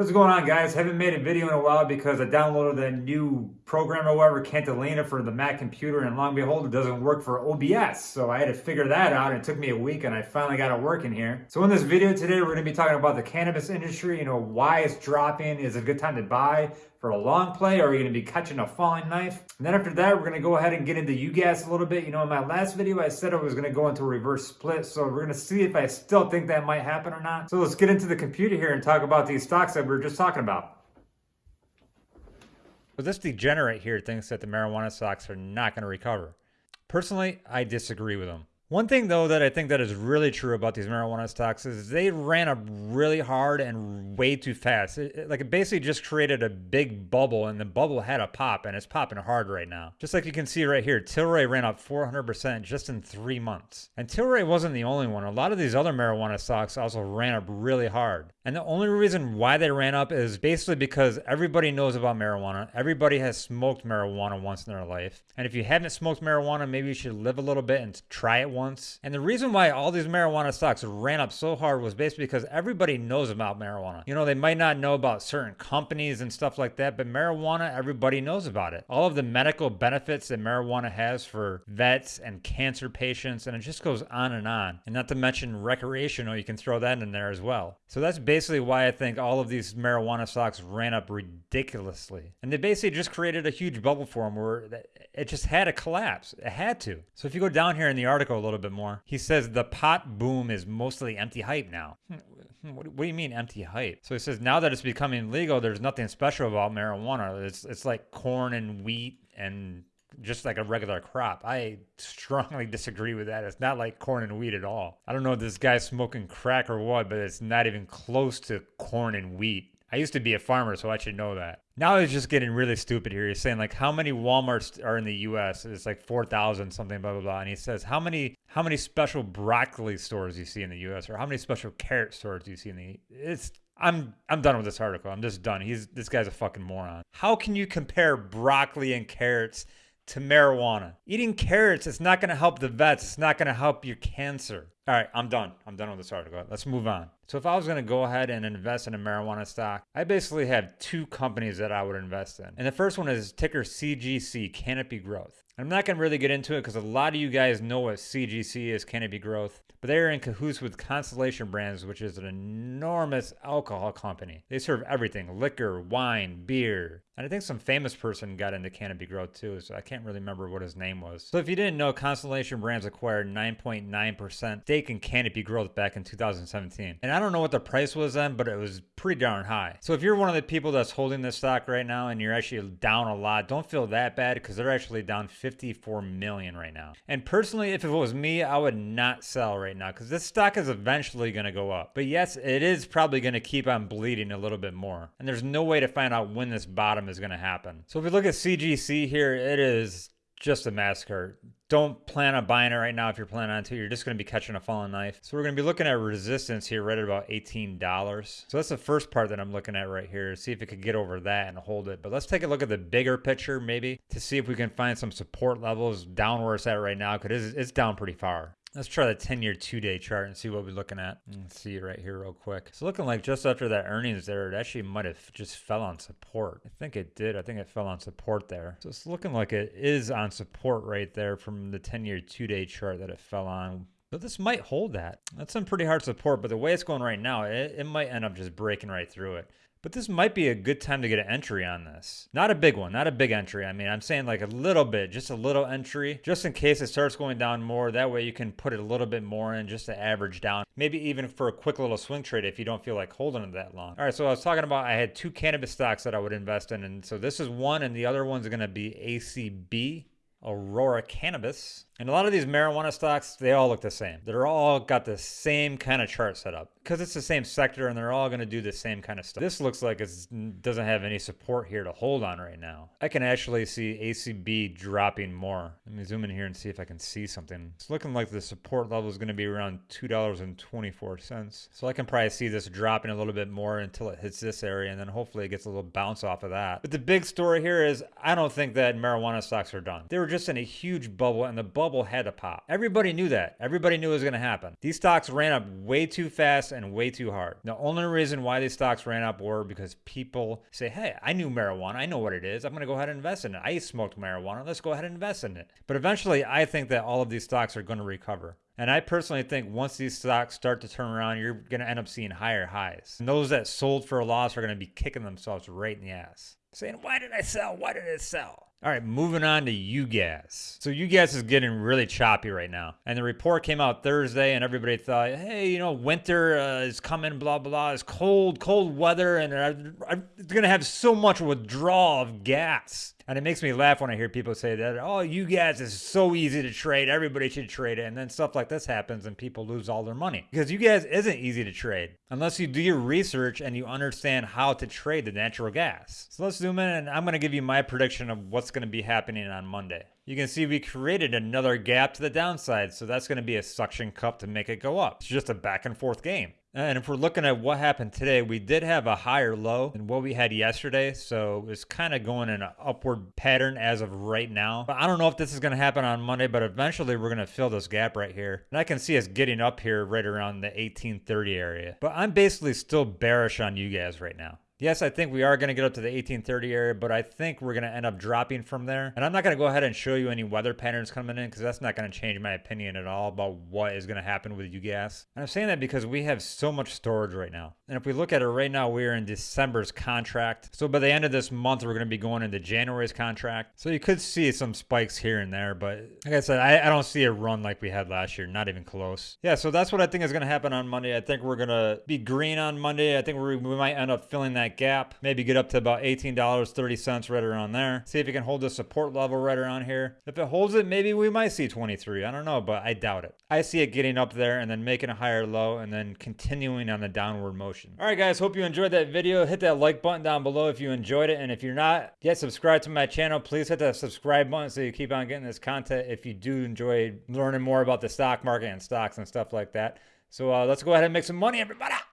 What's going on guys? Haven't made a video in a while because I downloaded the new program or whatever, Catalina for the Mac computer and long behold it doesn't work for OBS. So I had to figure that out and it took me a week and I finally got it working here. So in this video today we're going to be talking about the cannabis industry, you know, why it's dropping, is it a good time to buy, for a long play or are you going to be catching a falling knife? And then after that, we're going to go ahead and get into UGAS a little bit. You know, in my last video, I said I was going to go into a reverse split. So we're going to see if I still think that might happen or not. So let's get into the computer here and talk about these stocks that we were just talking about. So this degenerate here thinks that the marijuana stocks are not going to recover. Personally, I disagree with him. One thing though that I think that is really true about these marijuana stocks is they ran up really hard and way too fast. It, it, like it basically just created a big bubble and the bubble had a pop and it's popping hard right now. Just like you can see right here, Tilray ran up 400% just in three months. And Tilray wasn't the only one. A lot of these other marijuana stocks also ran up really hard. And the only reason why they ran up is basically because everybody knows about marijuana. Everybody has smoked marijuana once in their life. And if you haven't smoked marijuana, maybe you should live a little bit and try it once. And the reason why all these marijuana stocks ran up so hard was basically because everybody knows about marijuana. You know, they might not know about certain companies and stuff like that, but marijuana, everybody knows about it. All of the medical benefits that marijuana has for vets and cancer patients, and it just goes on and on. And not to mention recreational, you can throw that in there as well. So that's basically why I think all of these marijuana stocks ran up ridiculously. And they basically just created a huge bubble for them where it just had to collapse. It had to. So if you go down here in the article little bit more, he says the pot boom is mostly empty hype now. Hmm, what, do you mean empty hype? So he says now that it's becoming legal, there's nothing special about marijuana. It's it's like corn and wheat and just like a regular crop. I strongly disagree with that. It's not like corn and wheat at all. I don't know if this guy's smoking crack or what, but it's not even close to corn and wheat. I used to be a farmer, so I should know that. Now he's just getting really stupid here. He's saying like how many Walmarts are in the U.S. It's like four thousand something, blah blah blah. And he says how many how many special broccoli stores do you see in the U.S. or how many special carrot stores do you see in the? It's I'm I'm done with this article. I'm just done. He's this guy's a fucking moron. How can you compare broccoli and carrots to marijuana. Eating carrots is not going to help the vets. It's not going to help your cancer. All right, I'm done. I'm done with this article. Let's move on. So if I was going to go ahead and invest in a marijuana stock, I basically have two companies that I would invest in. And the first one is ticker CGC, Canopy Growth. I'm not going to really get into it because a lot of you guys know what CGC is, Canopy Growth, but they are in cahoots with Constellation Brands, which is an enormous alcohol company. They serve everything liquor, wine, beer. And I think some famous person got into Canopy Growth too, so I can't really remember what his name was. So if you didn't know, Constellation Brands acquired 9.9% stake in Canopy Growth back in 2017. And I don't know what the price was then, but it was pretty darn high. So if you're one of the people that's holding this stock right now and you're actually down a lot, don't feel that bad because they're actually down 54 million right now. And personally, if it was me, I would not sell right now because this stock is eventually going to go up. But yes, it is probably going to keep on bleeding a little bit more. And there's no way to find out when this bottom is going to happen. So if we look at CGC here, it is just a massacre. Don't plan on buying it right now if you're planning on to. You're just going to be catching a falling knife. So we're going to be looking at resistance here right at about $18. So that's the first part that I'm looking at right here. See if it could get over that and hold it. But let's take a look at the bigger picture maybe to see if we can find some support levels down where it's at right now because it's down pretty far. Let's try the 10 year two day chart and see what we're looking at. Let's see right here real quick. It's looking like just after that earnings there, it actually might have just fell on support. I think it did. I think it fell on support there. So it's looking like it is on support right there from the 10 year two day chart that it fell on. So this might hold that. That's some pretty hard support, but the way it's going right now, it, it might end up just breaking right through it. But this might be a good time to get an entry on this. Not a big one, not a big entry. I mean, I'm saying like a little bit, just a little entry, just in case it starts going down more. That way you can put it a little bit more in just to average down. Maybe even for a quick little swing trade if you don't feel like holding it that long. All right, so I was talking about I had two cannabis stocks that I would invest in. And so this is one, and the other one's going to be ACB. Aurora Cannabis. And a lot of these marijuana stocks, they all look the same. They're all got the same kind of chart set up because it's the same sector and they're all going to do the same kind of stuff. This looks like it doesn't have any support here to hold on right now. I can actually see ACB dropping more. Let me zoom in here and see if I can see something. It's looking like the support level is going to be around $2.24. So I can probably see this dropping a little bit more until it hits this area and then hopefully it gets a little bounce off of that. But the big story here is I don't think that marijuana stocks are done. They were just in a huge bubble and the bubble had to pop. Everybody knew that. Everybody knew it was going to happen. These stocks ran up way too fast and way too hard. The only reason why these stocks ran up were because people say, hey, I knew marijuana. I know what it is. I'm going to go ahead and invest in it. I smoked marijuana. Let's go ahead and invest in it. But eventually, I think that all of these stocks are going to recover. And I personally think once these stocks start to turn around, you're going to end up seeing higher highs. And those that sold for a loss are going to be kicking themselves right in the ass, saying, Why did I sell? Why did I sell? All right, moving on to UGAS. So UGAS is getting really choppy right now. And the report came out Thursday, and everybody thought, hey, you know, winter uh, is coming, blah, blah. It's cold, cold weather, and it's going to have so much withdrawal of gas. And it makes me laugh when I hear people say that, oh, UGAS, is so easy to trade. Everybody should trade it. And then stuff like this happens and people lose all their money. Because UGAS isn't easy to trade unless you do your research and you understand how to trade the natural gas. So let's zoom in and I'm going to give you my prediction of what's going to be happening on Monday. You can see we created another gap to the downside. So that's going to be a suction cup to make it go up. It's just a back and forth game. And if we're looking at what happened today, we did have a higher low than what we had yesterday. So it's kind of going in an upward pattern as of right now. But I don't know if this is going to happen on Monday, but eventually we're going to fill this gap right here. And I can see us getting up here right around the 1830 area. But I'm basically still bearish on UGAS right now. Yes, I think we are going to get up to the 1830 area, but I think we're going to end up dropping from there. And I'm not going to go ahead and show you any weather patterns coming in because that's not going to change my opinion at all about what is going to happen with UGAS. And I'm saying that because we have so much storage right now. And if we look at it right now, we're in December's contract. So by the end of this month, we're going to be going into January's contract. So you could see some spikes here and there, but like I said, I, I don't see a run like we had last year, not even close. Yeah, so that's what I think is going to happen on Monday. I think we're going to be green on Monday. I think we might end up filling that that gap, maybe get up to about $18.30 right around there. See if it can hold the support level right around here. If it holds it, maybe we might see 23. I don't know, but I doubt it. I see it getting up there and then making a higher low and then continuing on the downward motion. All right, guys, hope you enjoyed that video. Hit that like button down below if you enjoyed it. And if you're not yet subscribed to my channel, please hit that subscribe button so you keep on getting this content if you do enjoy learning more about the stock market and stocks and stuff like that. So uh, let's go ahead and make some money, everybody.